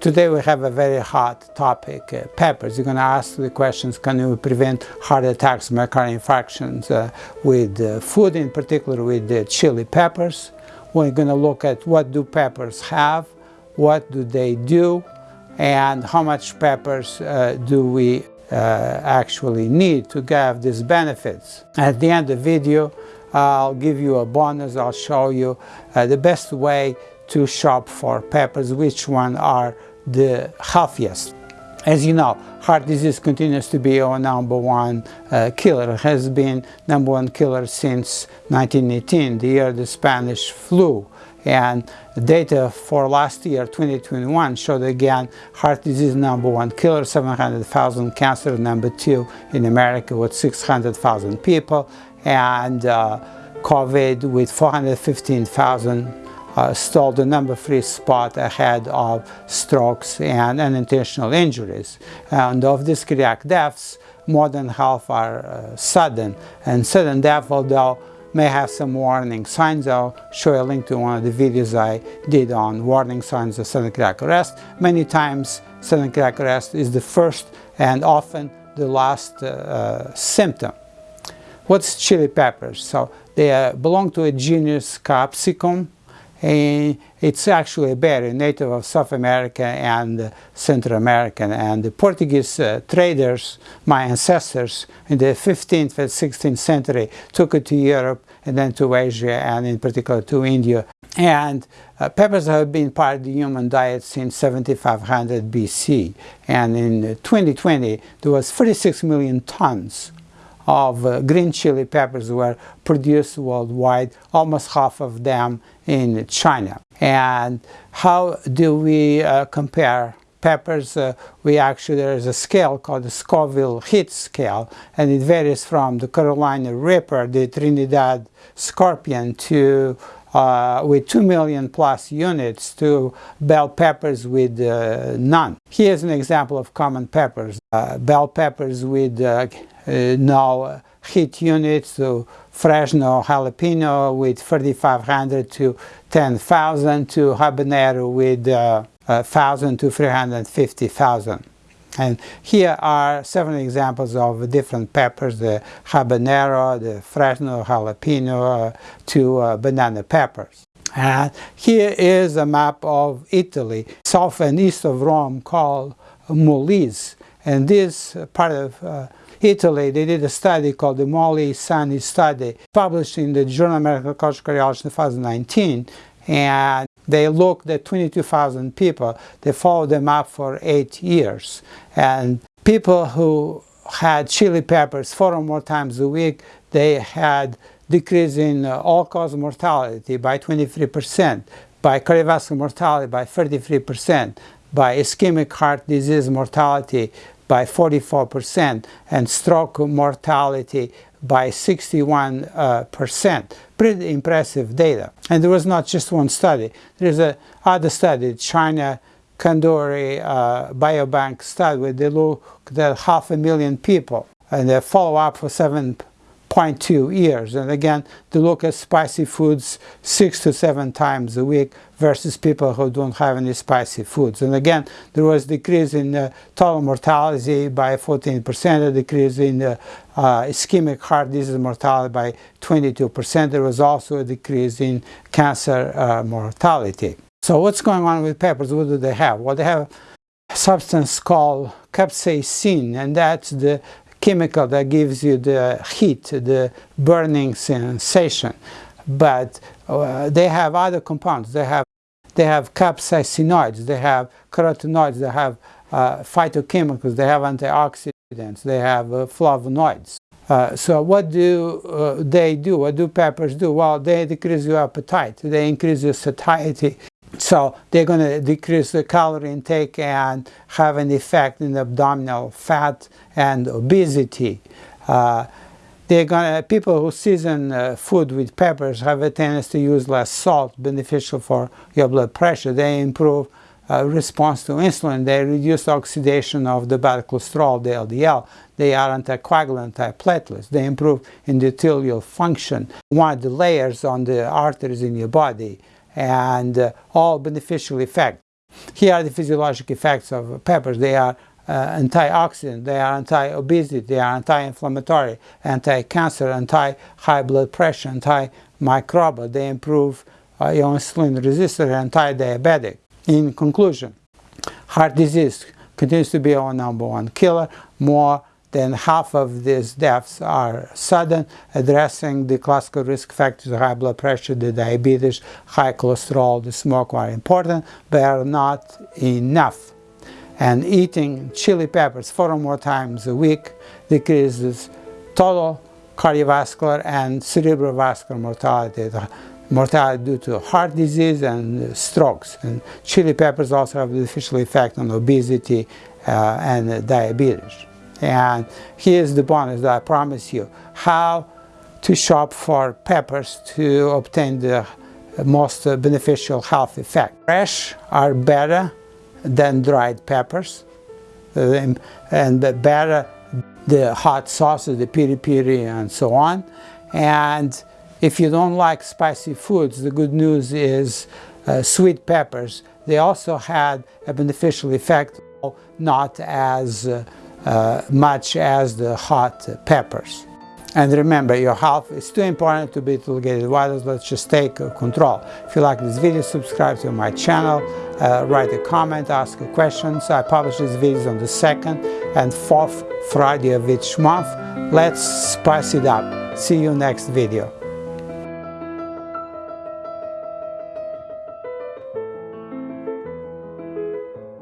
Today we have a very hot topic, uh, peppers. You're going to ask the questions, can you prevent heart attacks, myocardial infarctions uh, with uh, food, in particular with the chili peppers. We're going to look at what do peppers have, what do they do, and how much peppers uh, do we uh, actually need to have these benefits. At the end of the video, I'll give you a bonus, I'll show you uh, the best way to shop for peppers, which one are the healthiest. As you know, heart disease continues to be our number one uh, killer. It has been number one killer since 1918, the year the Spanish flu. And data for last year, 2021, showed again heart disease number one killer, 700,000, cancer number two in America with 600,000 people, and uh, COVID with 415,000 uh, stole the number three spot ahead of strokes and unintentional injuries. And of these cardiac deaths, more than half are uh, sudden. And sudden death, although may have some warning signs. I'll show a link to one of the videos I did on warning signs of sudden cardiac arrest. Many times sudden cardiac arrest is the first and often the last uh, uh, symptom. What's chili peppers? So they uh, belong to a genus Capsicum and it's actually a berry native of South America and Central America. And the Portuguese uh, traders, my ancestors, in the 15th and 16th century, took it to Europe and then to Asia and in particular to India. And uh, peppers have been part of the human diet since 7500 BC. And in 2020, there was 36 million tons of uh, green chili peppers were produced worldwide, almost half of them in China. And how do we uh, compare peppers? Uh, we actually, there is a scale called the Scoville Heat Scale, and it varies from the Carolina Reaper, the Trinidad Scorpion, to uh, with 2 million plus units to bell peppers with uh, none. Here's an example of common peppers. Uh, bell peppers with uh, uh, no heat units to Fresno jalapeno with 3500 to 10,000 to habanero with uh, 1,000 to 350,000. And here are seven examples of different peppers, the habanero, the Fresno jalapeno, uh, to uh, banana peppers. And here is a map of Italy, south and east of Rome called Molise. And this part of uh, Italy, they did a study called the Moli-sani study, published in the Journal of American Cardiology in 2019. And they looked at 22,000 people. They followed them up for eight years. And people who had chili peppers four or more times a week, they had decrease in uh, all-cause mortality by 23%, by cardiovascular mortality by 33%, by ischemic heart disease mortality by 44% and stroke mortality by 61%. Uh, Pretty impressive data. And there was not just one study. There's a other study, China Kadoorie uh, Biobank study, where they looked at half a million people and they follow up for seven 0.2 years. And again, to look at spicy foods six to seven times a week versus people who don't have any spicy foods. And again, there was decrease in uh, total mortality by 14%, a decrease in uh, uh, ischemic heart disease mortality by 22%. There was also a decrease in cancer uh, mortality. So what's going on with peppers? What do they have? Well, they have a substance called capsaicin, and that's the chemical that gives you the heat, the burning sensation. But uh, they have other compounds. They have they have capsaicinoids, they have carotenoids, they have uh, phytochemicals, they have antioxidants, they have uh, flavonoids. Uh, so what do uh, they do? What do peppers do? Well, they decrease your appetite. They increase your satiety. So they're going to decrease the calorie intake and have an effect in abdominal fat and obesity. Uh, they're gonna, people who season uh, food with peppers have a tendency to use less salt, beneficial for your blood pressure. They improve uh, response to insulin. They reduce oxidation of the bad cholesterol, the LDL. They are anticoagulant, antiplatelets. They improve endothelial function. One of the layers on the arteries in your body and uh, all beneficial effect. Here are the physiologic effects of peppers. They are uh, antioxidant, they are anti-obesity, they are anti-inflammatory, anti-cancer, anti-high blood pressure, anti-microbial. They improve uh, insulin resistance, anti-diabetic. In conclusion, heart disease continues to be our number one killer. More than half of these deaths are sudden. Addressing the classical risk factors, high blood pressure, the diabetes, high cholesterol, the smoke are important, but are not enough. And eating chili peppers four or more times a week decreases total cardiovascular and cerebrovascular mortality mortality due to heart disease and strokes. And chili peppers also have a beneficial effect on obesity uh, and diabetes. And here's the bonus that I promise you, how to shop for peppers to obtain the most beneficial health effect. Fresh are better than dried peppers and better the hot sauces, the piri piri and so on. And if you don't like spicy foods, the good news is uh, sweet peppers. They also had a beneficial effect, not as uh, uh, much as the hot peppers. And remember, your health is too important to be delegated violence. Let's just take control. If you like this video, subscribe to my channel, uh, write a comment, ask questions. I publish these videos on the second and fourth Friday of each month. Let's spice it up. See you next video.